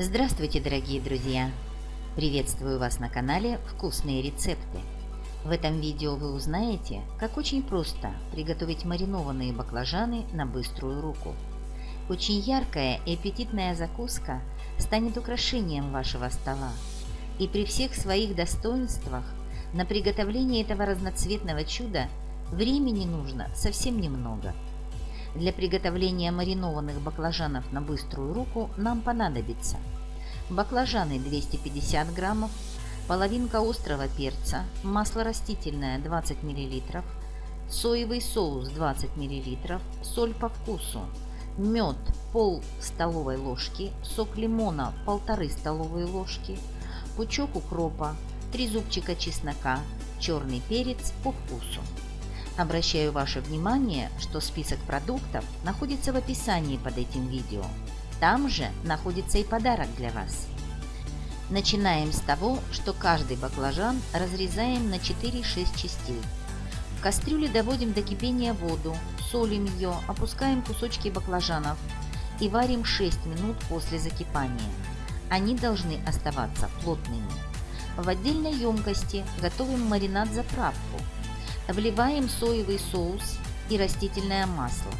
Здравствуйте, дорогие друзья! Приветствую вас на канале «Вкусные рецепты». В этом видео вы узнаете, как очень просто приготовить маринованные баклажаны на быструю руку. Очень яркая и аппетитная закуска станет украшением вашего стола. И при всех своих достоинствах на приготовление этого разноцветного чуда времени нужно совсем немного – для приготовления маринованных баклажанов на быструю руку нам понадобится баклажаны 250 граммов, половинка острого перца, масло растительное 20 мл, соевый соус 20 мл, соль по вкусу, мед пол столовой ложки, сок лимона полторы столовые ложки, пучок укропа, 3 зубчика чеснока, черный перец по вкусу. Обращаю ваше внимание, что список продуктов находится в описании под этим видео. Там же находится и подарок для вас. Начинаем с того, что каждый баклажан разрезаем на 4-6 частей. В кастрюле доводим до кипения воду, солим ее, опускаем кусочки баклажанов и варим 6 минут после закипания. Они должны оставаться плотными. В отдельной емкости готовим маринад-заправку – Вливаем соевый соус и растительное масло.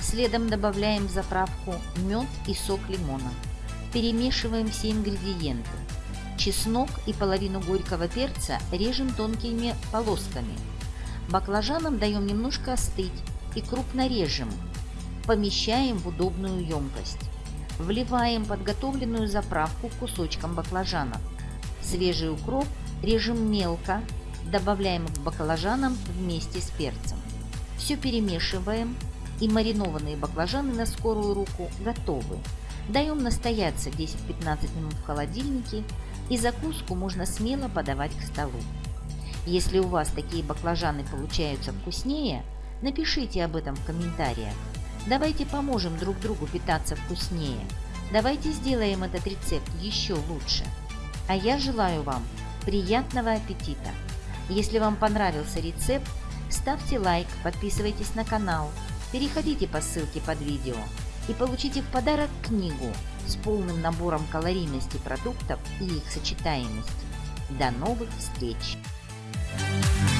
Следом добавляем в заправку мед и сок лимона. Перемешиваем все ингредиенты. Чеснок и половину горького перца режем тонкими полосками. Баклажанам даем немножко остыть и крупно режем. Помещаем в удобную емкость. Вливаем подготовленную заправку кусочкам баклажанов. Свежий укроп режем мелко добавляем к баклажанам вместе с перцем. Все перемешиваем и маринованные баклажаны на скорую руку готовы. Даем настояться 10-15 минут в холодильнике и закуску можно смело подавать к столу. Если у вас такие баклажаны получаются вкуснее, напишите об этом в комментариях. Давайте поможем друг другу питаться вкуснее. Давайте сделаем этот рецепт еще лучше. А я желаю вам приятного аппетита! Если вам понравился рецепт, ставьте лайк, подписывайтесь на канал, переходите по ссылке под видео и получите в подарок книгу с полным набором калорийности продуктов и их сочетаемости. До новых встреч! Thank you